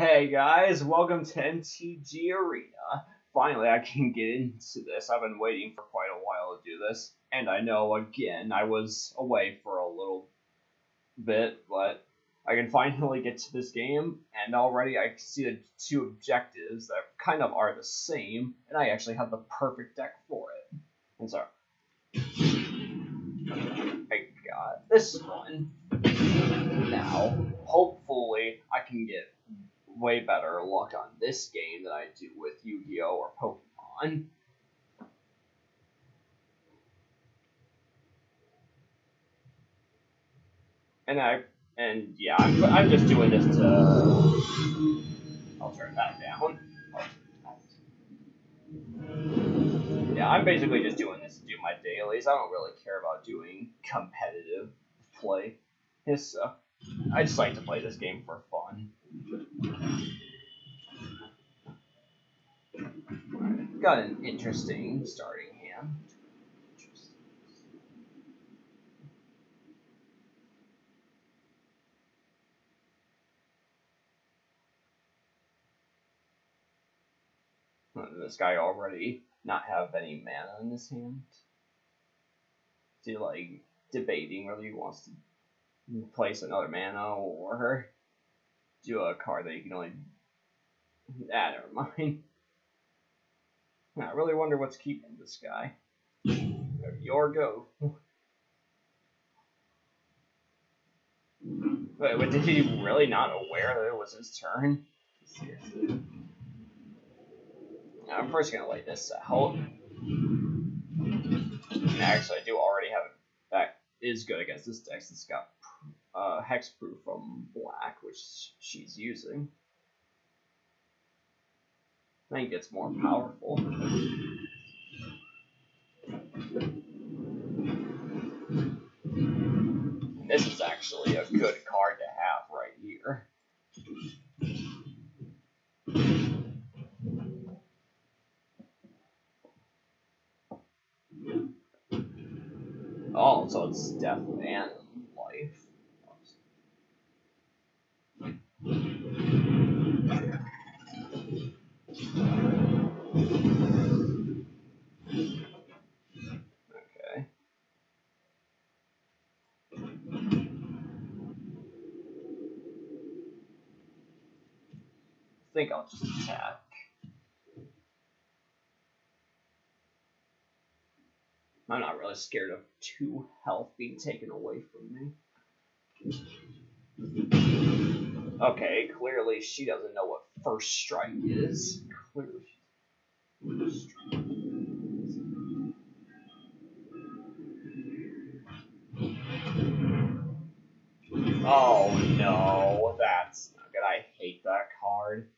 Hey guys, welcome to MTG Arena. Finally, I can get into this. I've been waiting for quite a while to do this, and I know again I was away for a little bit, but I can finally get to this game, and already I see the two objectives that kind of are the same, and I actually have the perfect deck for it. And so, I got this one. Now, hopefully, I can get way better luck on this game than I do with Yu-Gi-Oh or Pokemon. And I and yeah, I'm, I'm just doing this to. I'll turn that down. Yeah, I'm basically just doing this to do my dailies. I don't really care about doing competitive play. It's, uh, I just like to play this game for fun. Got an interesting starting hand. Hmm, this guy already not have any mana in his hand. He like debating whether he wants to place another mana or do a card that you can only. Ah, never mind. I really wonder what's keeping this guy. Your go. Wait, wait, did he really not aware that it was his turn? I'm first gonna lay this out. Actually, I do already have it. That is good against this deck. It's got uh, hexproof from black, which she's using. I think it's more powerful. this is actually a good card think I'll just attack. I'm not really scared of two health being taken away from me. Okay, clearly she doesn't know what first strike is. Clearly. Oh no, that's not good. I hate that card.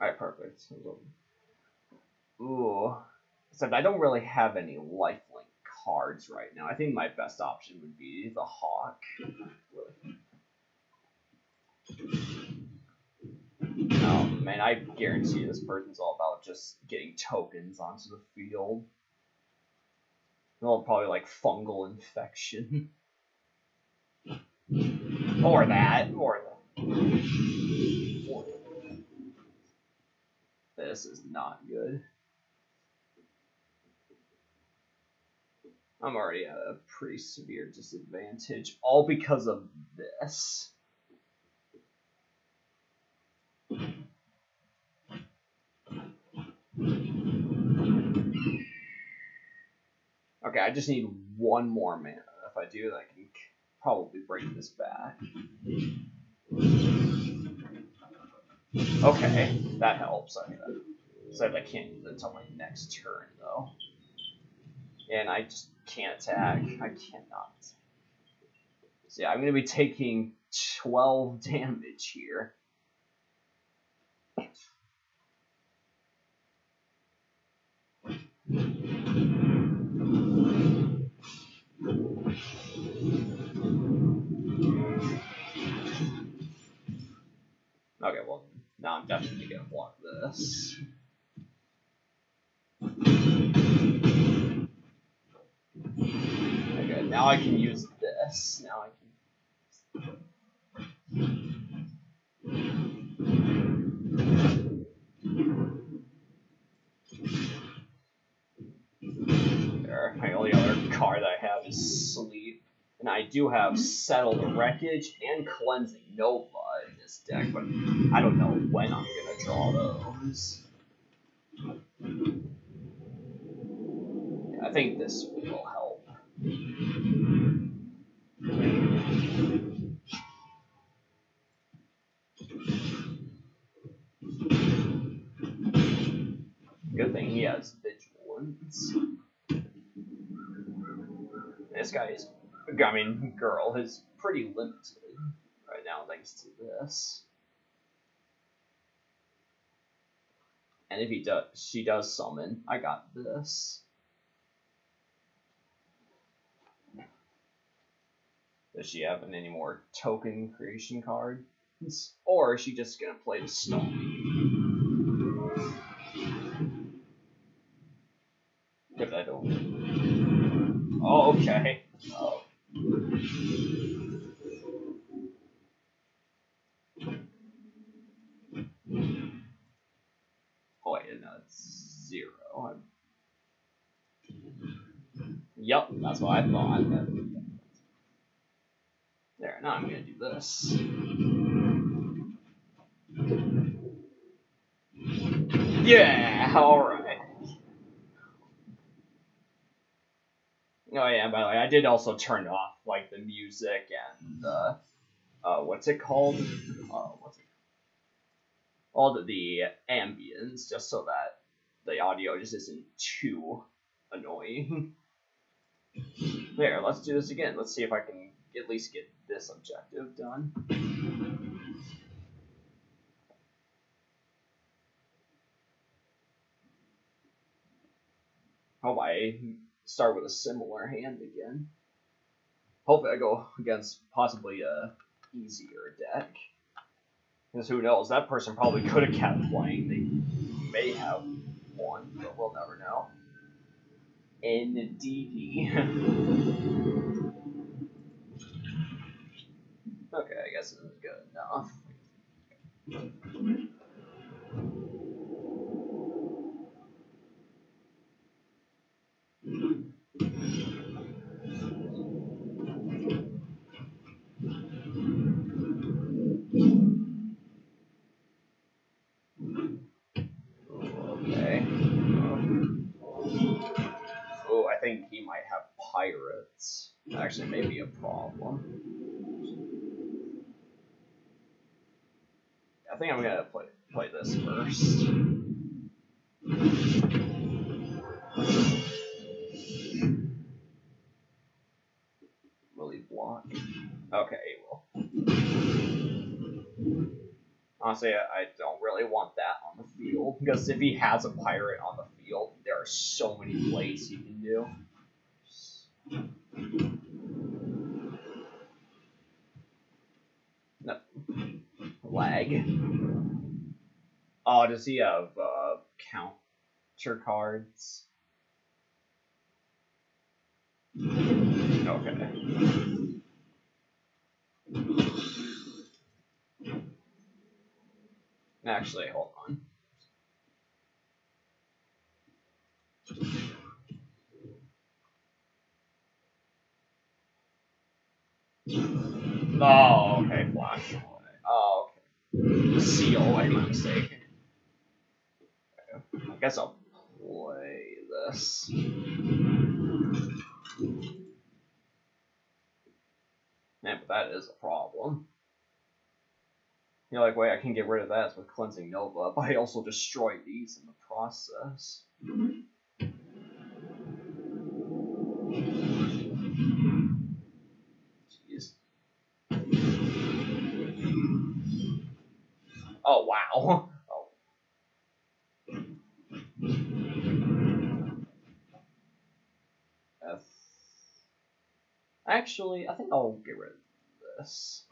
Alright, perfect. Ooh. Except I don't really have any lifelink cards right now. I think my best option would be the Hawk. Oh man, I guarantee this person's all about just getting tokens onto the field. They'll probably like fungal infection. or that. Or that. Or this is not good. I'm already at a pretty severe disadvantage, all because of this. Okay, I just need one more mana. If I do, I can probably bring this back. Okay, that helps. I I can't use it until my next turn, though. And I just can't attack. I cannot. So yeah, I'm going to be taking 12 damage here. Block this. now I can use this. Now I can. There, my only other card that I have is Sleep. And I do have Settle Wreckage and Cleansing Nova this deck, but I don't know when I'm gonna draw those. I think this will help. Good thing he has vigilance. This guy is, I mean, girl is pretty limited thanks to this. And if he does, she does summon, I got this. Does she have any more token creation cards? Or is she just gonna play the storm? If I don't. Oh, okay. Oh wait, no, it's zero. I'm... Yep, that's what I thought. There, now This. Yeah, alright. Oh yeah, by the way, I did also turn off like the music and uh, uh what's it called? Uh, what's it? called? All the, the ambience, just so that the audio just isn't too annoying. there, let's do this again. Let's see if I can at least get this objective done. Hope I start with a similar hand again. Hopefully I go against possibly a easier deck. Because who knows, that person probably could have kept playing. They may have won, but we'll never know. Indeed. okay, I guess good enough. Okay. Oh, I think he might have pirates. Actually, maybe a problem. Think I'm gonna play play this first. Will he block? Okay, he will. Honestly, I don't really want that on the field because if he has a pirate on the field, there are so many plays he can do. No. Lag. Oh, does he have uh, counter cards? Okay. Actually, hold on. Oh, okay, flash. Oh, okay. Seal, I made a mistake. I guess I'll play this. Man, but that is a problem. The only way I can get rid of that is with Cleansing Nova, but I also destroy these in the process. Mm-hmm. Oh, wow. Oh. Actually, I think I'll get rid of this.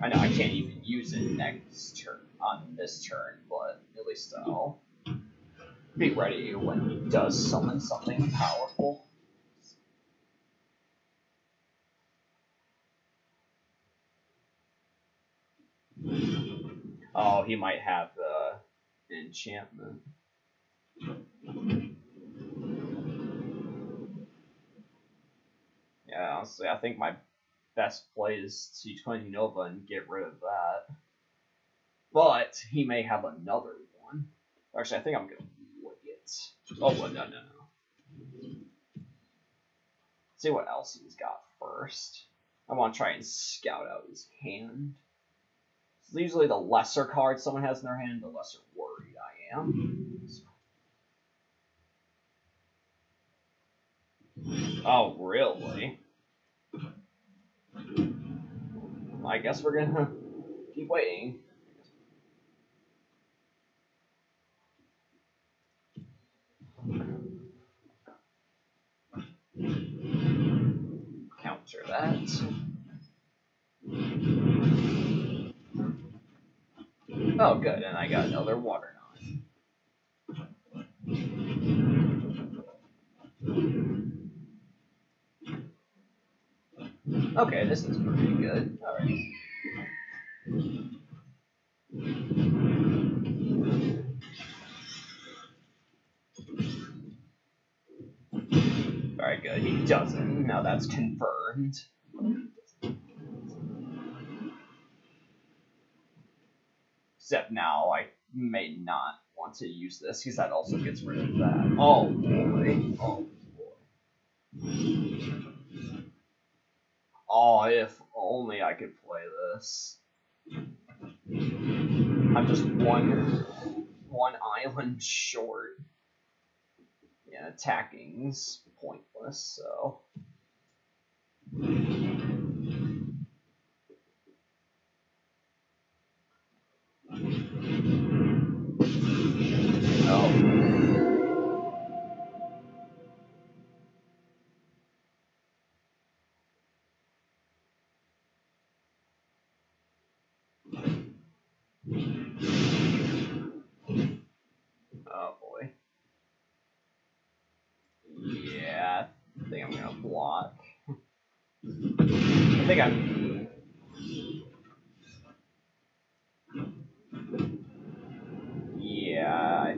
I know I can't even use it next turn on this turn, but at least I'll Be ready when he does summon something powerful. Oh, hmm. he might have the enchantment. Yeah, honestly, I think my best play is T20 Nova and get rid of that. But he may have another one. Actually, I think I'm gonna wait. Oh, well, no, no, no. See what else he's got first. I want to try and scout out his hand. Usually the lesser card someone has in their hand, the lesser worried I am. Oh, really? I guess we're gonna keep waiting. Counter that. Oh, good, and I got another water knot. Okay, this is pretty good. Alright. Alright, good. He doesn't. Now that's confirmed. Except now I may not want to use this because that also gets rid of that. Oh boy. Oh boy. Oh, if only I could play this. I'm just one one island short. Yeah, attacking's pointless, so. Think Yeah.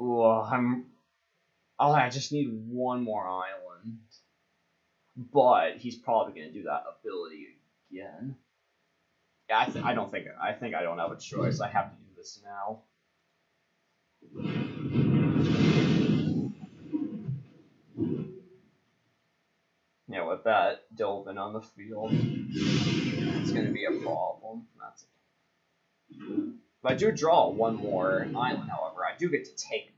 Ooh, I'm. Oh, I just need one more island. But he's probably gonna do that ability again. Yeah, I, th- I don't think I think I don't have a choice. I have to do this now. Yeah, with that Dovin on the field, it's going to be a problem. That's it. if I do draw one more island, however, I do get to take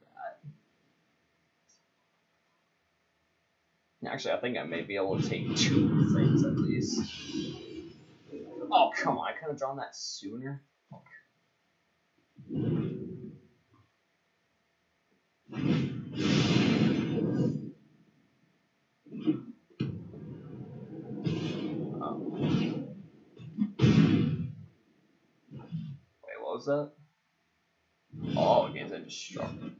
that. Actually, I think I may be able to take two things at least. Oh, come on. I could have drawn that sooner. Was that? Oh, against indestructible.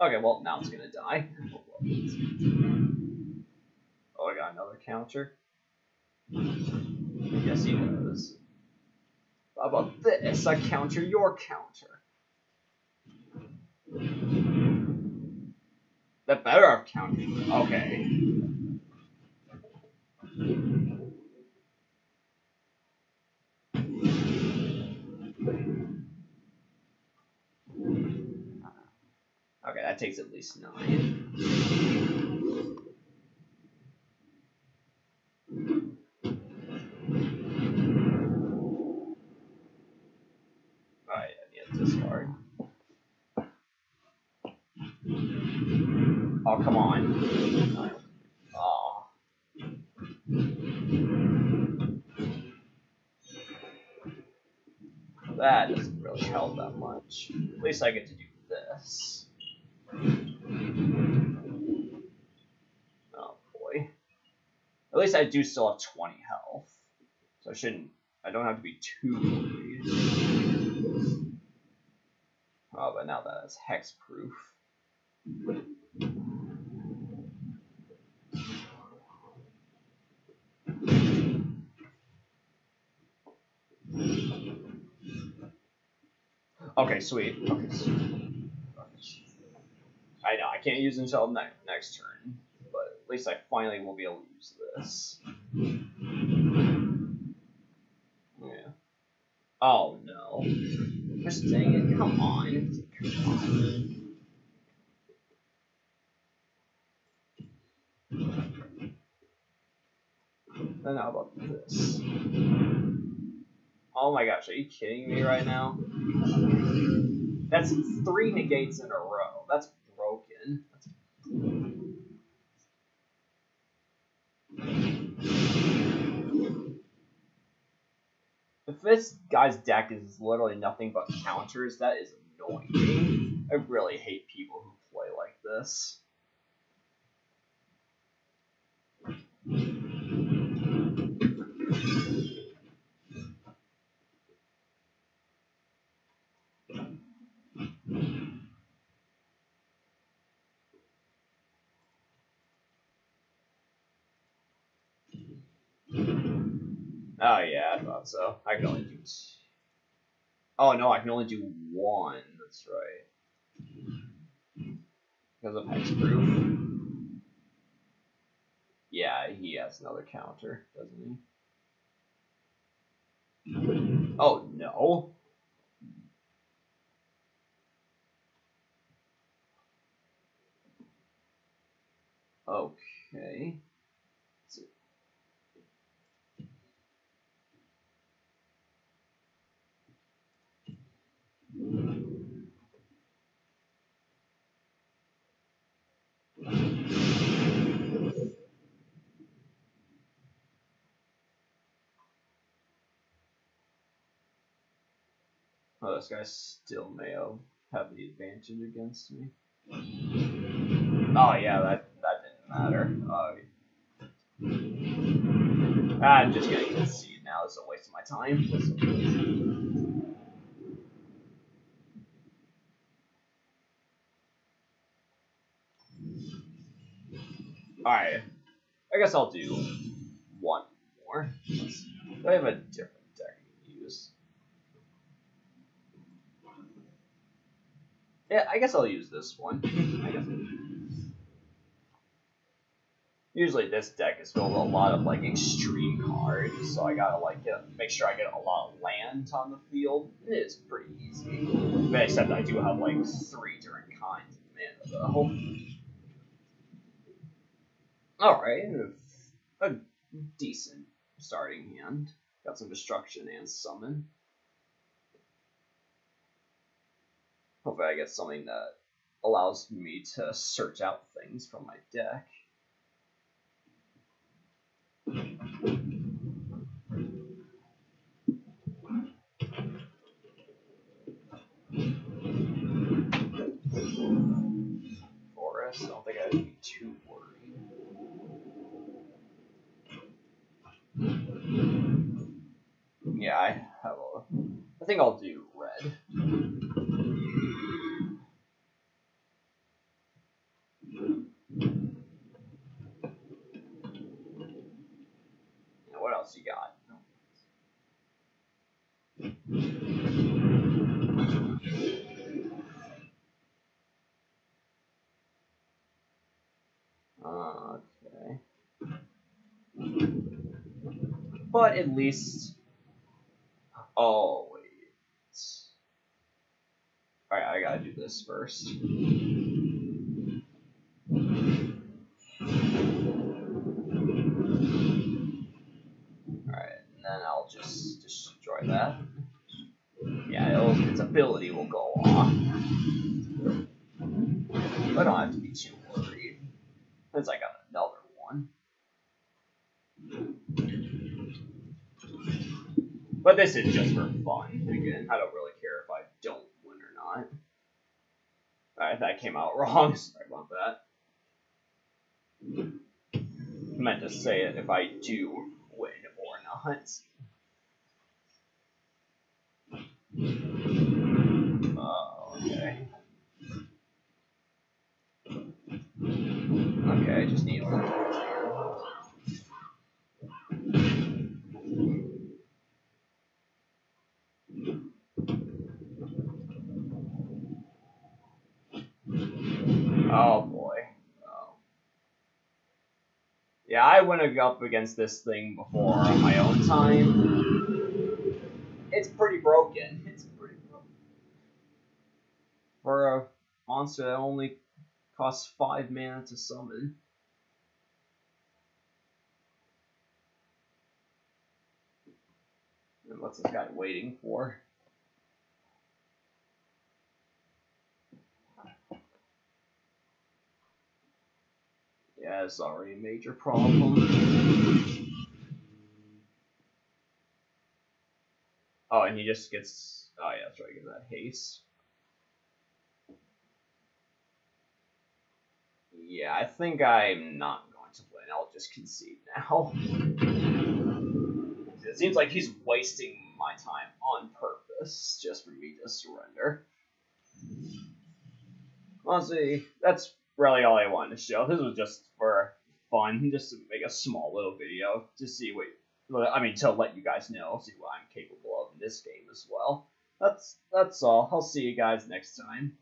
Okay, well, now it's gonna die. Oh, I got another counter. Yes, he does. How about this? I counter your counter. The better of counter. Okay. Takes at least nine. Oh, Discard. Oh, come on. Oh. That doesn't really help that much. At least I get to do. Oh boy. At least I do still have 20 health. So I shouldn't, I don't have to be too worried. Oh, but now that is hexproof. Okay, sweet. Okay, sweet. I can't use until ne next turn, but at least I finally will be able to use this. Yeah. Oh no. Just dang it, come on. Come on. Then how about this? Oh my gosh, are you kidding me right now? That's three negates in a row. That's That's... If this guy's deck is literally nothing but counters, that is annoying. I really hate people who play like this. Oh yeah, I thought so. I can only do. Oh no, I can only do one. That's right. Because of hexproof. Yeah, he has another counter, doesn't he? Oh no. Okay. Oh, guys still may have, the advantage against me. Oh yeah, that that didn't matter. Uh, I'm just gonna concede now. It's a waste of my time. Alright. I guess I'll do one more. I have a different deck to use. Yeah, I guess I'll use this one. I guess. Usually this deck is filled with a lot of like extreme cards, so I gotta like get, make sure I get a lot of land on the field. It is pretty easy, except I do have like three different kinds of mana though. Alright, a decent starting hand. Got some destruction and summon. Hopefully I get something that allows me to search out things from my deck. Forest, I don't think I'd be too worried. Yeah, I have a. I think I'll do red. What else you got? Okay. But at least Oh, wait. Alright, I gotta do this first. Alright, and then I'll just destroy that. Yeah, its ability will go off. I don't have to be too worried. Since I got another one. But this is just for fun. Again, I don't really care if I don't win or not. Alright, that came out wrong. Sorry about that. I meant to say it if I do win or not. Oh Okay. Okay, I just need a little Oh um, boy. Oh. Yeah, I went up against this thing before on my own time. It's pretty broken. It's pretty broken. For a monster that only costs 5 mana to summon. And what's this guy waiting for? Yeah, it's already a major problem. Oh, and he just gets. Oh, yeah, that's right, get that haste. Yeah, I think I'm not going to win. I'll just concede now. it seems like he's wasting my time on purpose just for me to surrender. Honestly, that's really all I wanted to show. This was just for fun, just to make a small little video to see what, I mean, to let you guys know, see what I'm capable of in this game as well. That's that's all. I'll see you guys next time.